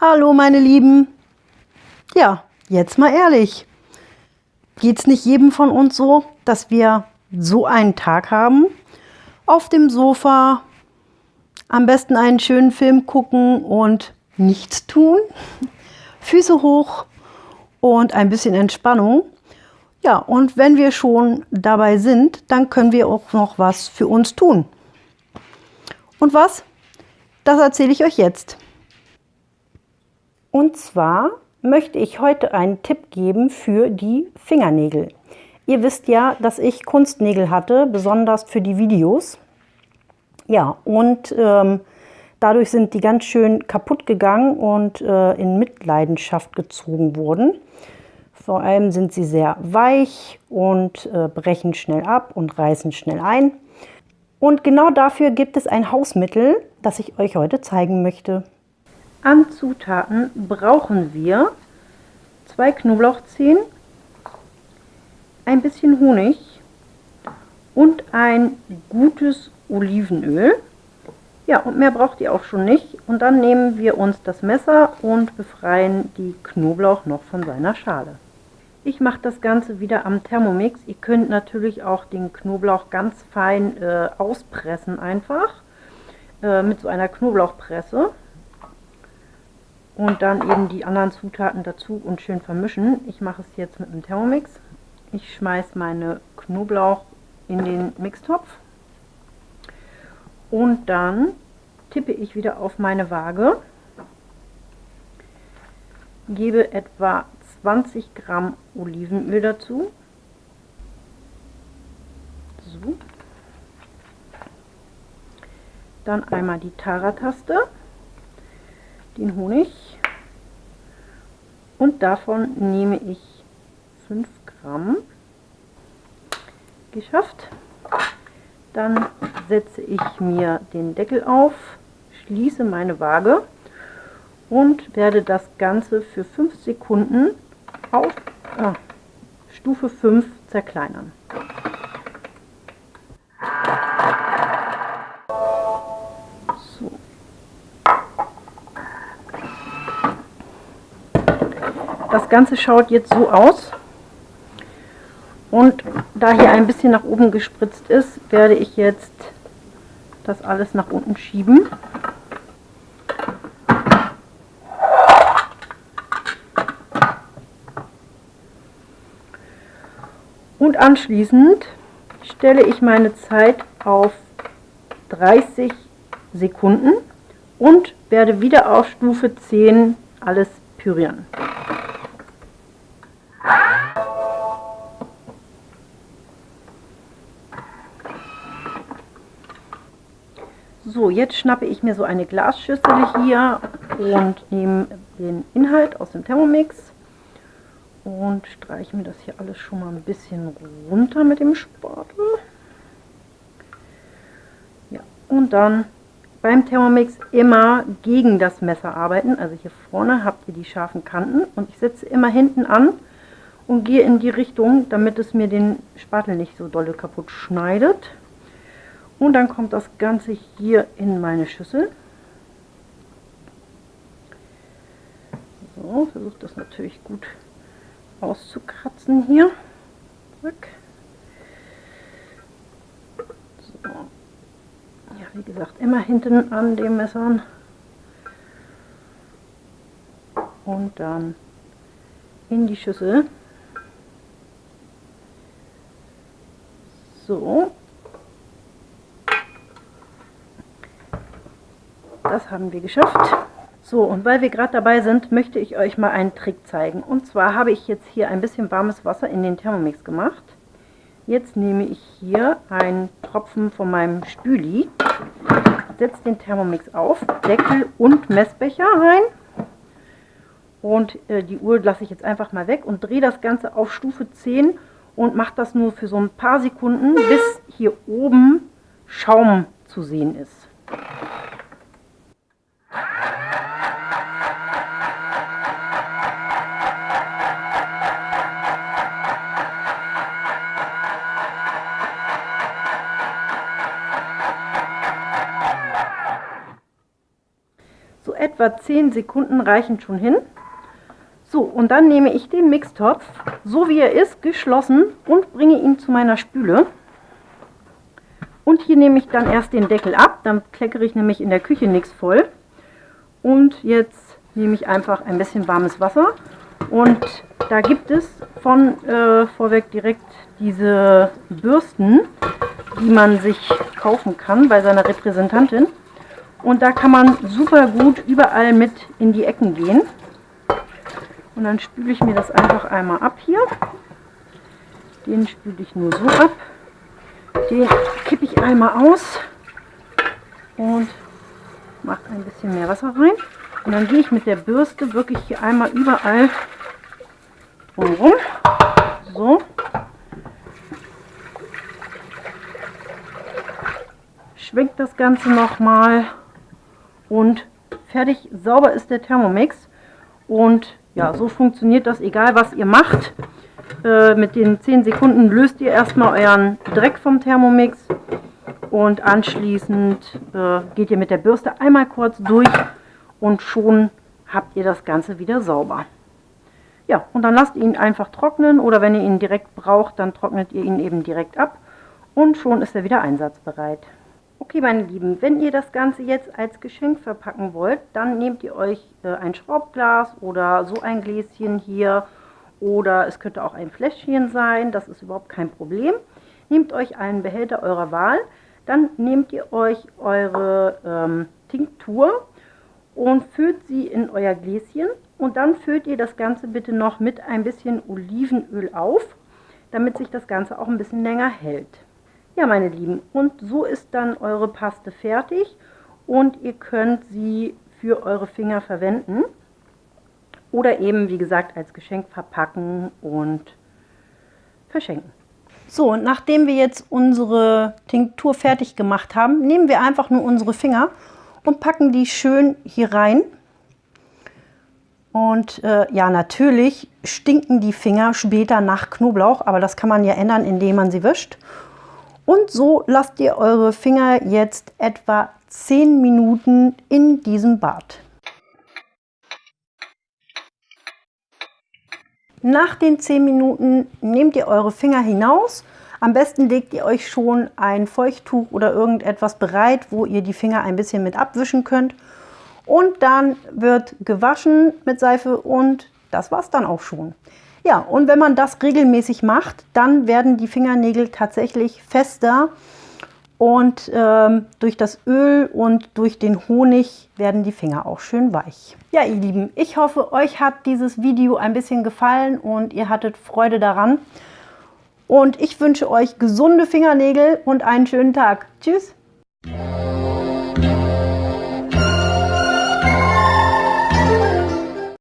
Hallo meine Lieben. Ja, jetzt mal ehrlich. Geht es nicht jedem von uns so, dass wir so einen Tag haben? Auf dem Sofa, am besten einen schönen Film gucken und nichts tun. Füße hoch und ein bisschen Entspannung. Ja, und wenn wir schon dabei sind, dann können wir auch noch was für uns tun. Und was? Das erzähle ich euch jetzt. Und zwar möchte ich heute einen Tipp geben für die Fingernägel. Ihr wisst ja, dass ich Kunstnägel hatte, besonders für die Videos. Ja, und ähm, dadurch sind die ganz schön kaputt gegangen und äh, in Mitleidenschaft gezogen wurden. Vor allem sind sie sehr weich und äh, brechen schnell ab und reißen schnell ein. Und genau dafür gibt es ein Hausmittel, das ich euch heute zeigen möchte. An Zutaten brauchen wir zwei Knoblauchzehen, ein bisschen Honig und ein gutes Olivenöl. Ja, und mehr braucht ihr auch schon nicht. Und dann nehmen wir uns das Messer und befreien die Knoblauch noch von seiner Schale. Ich mache das Ganze wieder am Thermomix. Ihr könnt natürlich auch den Knoblauch ganz fein äh, auspressen einfach äh, mit so einer Knoblauchpresse und dann eben die anderen Zutaten dazu und schön vermischen. Ich mache es jetzt mit einem Thermomix. Ich schmeiße meine Knoblauch in den Mixtopf und dann tippe ich wieder auf meine Waage, gebe etwa 20 Gramm Olivenöl dazu. So. Dann einmal die Tara-Taste, den Honig und davon nehme ich 5 Gramm. Geschafft. Dann setze ich mir den Deckel auf, schließe meine Waage und werde das Ganze für 5 Sekunden auf ah, Stufe 5 zerkleinern. Das Ganze schaut jetzt so aus. Und da hier ein bisschen nach oben gespritzt ist, werde ich jetzt das alles nach unten schieben. Und anschließend stelle ich meine Zeit auf 30 Sekunden und werde wieder auf Stufe 10 alles pürieren. So, jetzt schnappe ich mir so eine Glasschüssel hier und nehme den Inhalt aus dem Thermomix und streiche mir das hier alles schon mal ein bisschen runter mit dem Spatel. Ja, und dann beim Thermomix immer gegen das Messer arbeiten. Also hier vorne habt ihr die scharfen Kanten und ich setze immer hinten an und gehe in die Richtung, damit es mir den Spatel nicht so dolle kaputt schneidet. Und dann kommt das Ganze hier in meine Schüssel. So, versucht das natürlich gut auszukratzen hier. Zack. So. Ja, wie gesagt, immer hinten an dem Messern. Und dann in die Schüssel. So, Das haben wir geschafft. So, und weil wir gerade dabei sind, möchte ich euch mal einen Trick zeigen. Und zwar habe ich jetzt hier ein bisschen warmes Wasser in den Thermomix gemacht. Jetzt nehme ich hier einen Tropfen von meinem Spüli, setze den Thermomix auf, Deckel und Messbecher rein. Und äh, die Uhr lasse ich jetzt einfach mal weg und drehe das Ganze auf Stufe 10 und mache das nur für so ein paar Sekunden, bis hier oben Schaum zu sehen ist. Etwa 10 Sekunden reichen schon hin. So, und dann nehme ich den Mixtopf, so wie er ist, geschlossen und bringe ihn zu meiner Spüle. Und hier nehme ich dann erst den Deckel ab, dann kleckere ich nämlich in der Küche nichts voll. Und jetzt nehme ich einfach ein bisschen warmes Wasser. Und da gibt es von äh, vorweg direkt diese Bürsten, die man sich kaufen kann bei seiner Repräsentantin. Und da kann man super gut überall mit in die Ecken gehen. Und dann spüle ich mir das einfach einmal ab hier. Den spüle ich nur so ab. Den kippe ich einmal aus und mache ein bisschen mehr Wasser rein. Und dann gehe ich mit der Bürste wirklich hier einmal überall drumherum. So. Schwenkt das Ganze nochmal und fertig sauber ist der Thermomix. Und ja, so funktioniert das, egal was ihr macht. Äh, mit den 10 Sekunden löst ihr erstmal euren Dreck vom Thermomix und anschließend äh, geht ihr mit der Bürste einmal kurz durch und schon habt ihr das Ganze wieder sauber. Ja, und dann lasst ihn einfach trocknen oder wenn ihr ihn direkt braucht, dann trocknet ihr ihn eben direkt ab und schon ist er wieder einsatzbereit. Okay, meine Lieben, wenn ihr das Ganze jetzt als Geschenk verpacken wollt, dann nehmt ihr euch äh, ein Schraubglas oder so ein Gläschen hier oder es könnte auch ein Fläschchen sein, das ist überhaupt kein Problem. Nehmt euch einen Behälter eurer Wahl, dann nehmt ihr euch eure ähm, Tinktur und füllt sie in euer Gläschen und dann füllt ihr das Ganze bitte noch mit ein bisschen Olivenöl auf, damit sich das Ganze auch ein bisschen länger hält. Ja, meine Lieben, und so ist dann eure Paste fertig und ihr könnt sie für eure Finger verwenden. Oder eben, wie gesagt, als Geschenk verpacken und verschenken. So, und nachdem wir jetzt unsere Tinktur fertig gemacht haben, nehmen wir einfach nur unsere Finger und packen die schön hier rein. Und äh, ja, natürlich stinken die Finger später nach Knoblauch, aber das kann man ja ändern, indem man sie wischt. Und so lasst ihr eure Finger jetzt etwa 10 Minuten in diesem Bad. Nach den 10 Minuten nehmt ihr eure Finger hinaus. Am besten legt ihr euch schon ein Feuchttuch oder irgendetwas bereit, wo ihr die Finger ein bisschen mit abwischen könnt. Und dann wird gewaschen mit Seife und das war es dann auch schon. Ja, und wenn man das regelmäßig macht, dann werden die Fingernägel tatsächlich fester und ähm, durch das Öl und durch den Honig werden die Finger auch schön weich. Ja, ihr Lieben, ich hoffe, euch hat dieses Video ein bisschen gefallen und ihr hattet Freude daran. Und ich wünsche euch gesunde Fingernägel und einen schönen Tag. Tschüss!